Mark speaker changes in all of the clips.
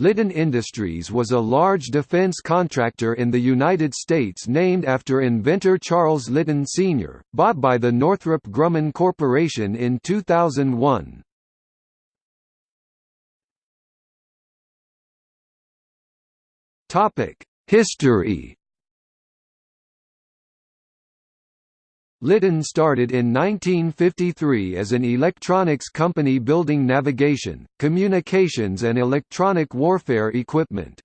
Speaker 1: Litton Industries was a large defense contractor in the United States named after inventor Charles Litton Sr., bought by the Northrop Grumman Corporation in 2001. History Litton started in 1953 as an electronics company building navigation, communications and electronic warfare equipment.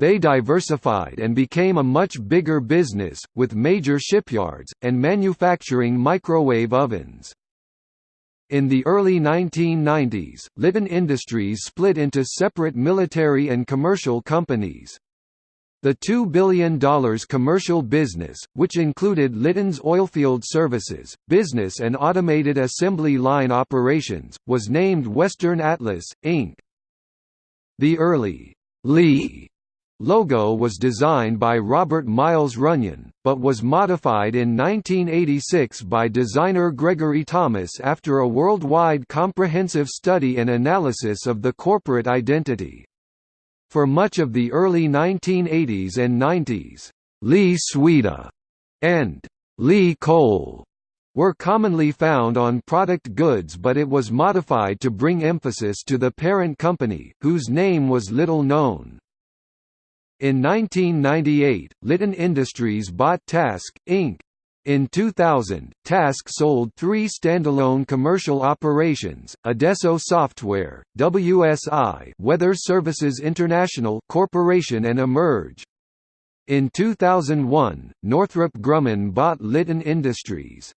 Speaker 1: They diversified and became a much bigger business, with major shipyards, and manufacturing microwave ovens. In the early 1990s, Litton Industries split into separate military and commercial companies. The $2 billion commercial business, which included Litton's oilfield services, business and automated assembly line operations, was named Western Atlas, Inc. The early Lee logo was designed by Robert Miles Runyan, but was modified in 1986 by designer Gregory Thomas after a worldwide comprehensive study and analysis of the corporate identity. For much of the early 1980s and 90s, Lee Sweda and Lee Cole were commonly found on product goods but it was modified to bring emphasis to the parent company, whose name was little known. In 1998, Litton Industries bought TASC, Inc., in 2000, TASC sold three standalone commercial operations, Adesso Software, WSI Weather Services International Corporation and Emerge. In 2001, Northrop Grumman bought Litton Industries.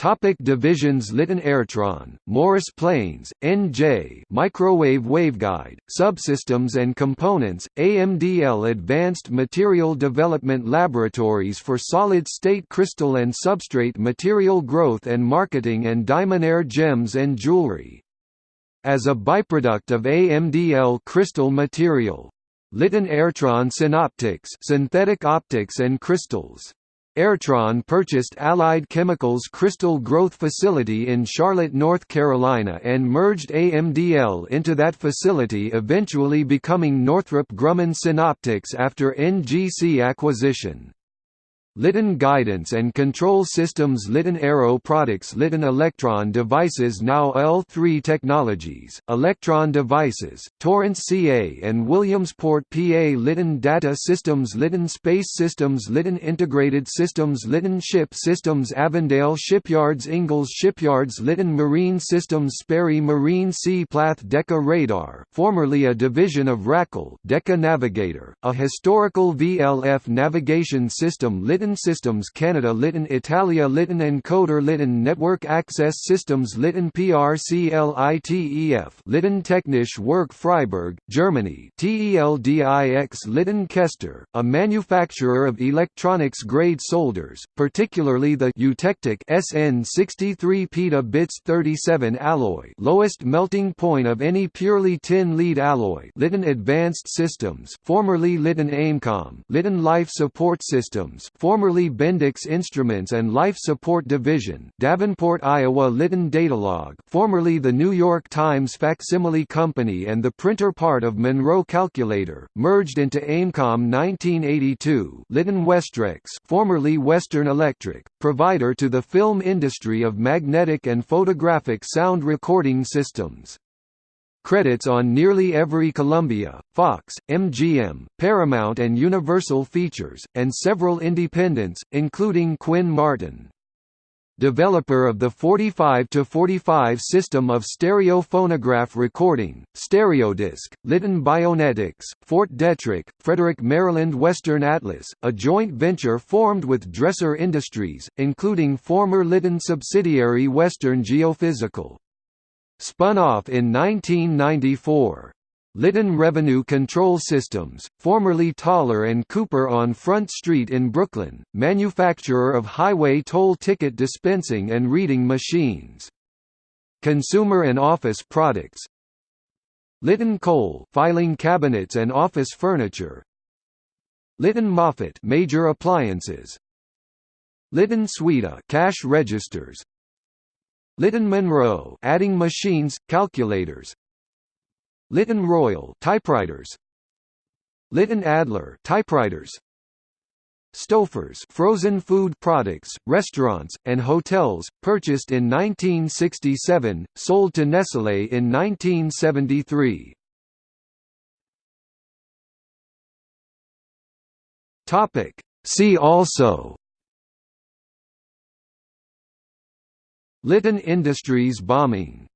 Speaker 1: Topic divisions Litton Airtron, Morris Plains, NJ Microwave Waveguide, Subsystems and Components, AMDL Advanced Material Development Laboratories for Solid-State Crystal and Substrate Material Growth and Marketing and Diamondaire Gems and Jewelry. As a byproduct of AMDL crystal material. Litton Airtron Synoptics synthetic optics and crystals Airtron purchased Allied Chemicals Crystal Growth Facility in Charlotte, North Carolina and merged AMDL into that facility eventually becoming Northrop Grumman Synoptics after NGC acquisition. Litton Guidance and Control Systems Litton Aero Products Litton Electron Devices Now L3 Technologies, Electron Devices, Torrance CA and Williamsport PA Litton Data Systems Litton Space Systems Litton Integrated Systems Litton Ship Systems Avondale Shipyards Ingalls Shipyards Litton Marine Systems Sperry Marine C. Plath Decca Radar, formerly a division of Racal Decca Navigator, a historical VLF navigation system Litton Systems Canada Litton Italia Litton Encoder Litton Network Access Systems Litton PRCLITEF Litton Technische Werk Freiburg, Germany TELDIX Litton Kester, a manufacturer of electronics-grade solders, particularly the Eutectic SN63 peta bits 37 alloy lowest melting point of any purely tin lead alloy Litton Advanced Systems formerly Litton Amecom Litton Life Support Systems Bendix Instruments and Life Support Division Davenport, Iowa Litton Datalog formerly the New York Times Facsimile Company and the printer part of Monroe Calculator, merged into Amecom 1982 Litton Westrex formerly Western Electric, provider to the film industry of magnetic and photographic sound recording systems. Credits on nearly every Columbia, Fox, MGM, Paramount and Universal features, and several independents, including Quinn Martin. Developer of the 45-45 system of stereo phonograph recording, Stereodisc, Litton Bionetics, Fort Detrick, Frederick Maryland Western Atlas, a joint venture formed with Dresser Industries, including former Litton subsidiary Western Geophysical. Spun off in 1994. Litton Revenue Control Systems, formerly Toller and Cooper on Front Street in Brooklyn, manufacturer of highway toll ticket dispensing and reading machines. Consumer and office products Litton Cole filing cabinets and office furniture Litton Moffat major appliances Litton Sweda cash registers Litton Monroe adding machines, calculators. Litton Royal typewriters. Litton Adler typewriters. Stouffer's frozen food products, restaurants, and hotels, purchased in 1967, sold to Nestlé in 1973. See also Litton Industries bombing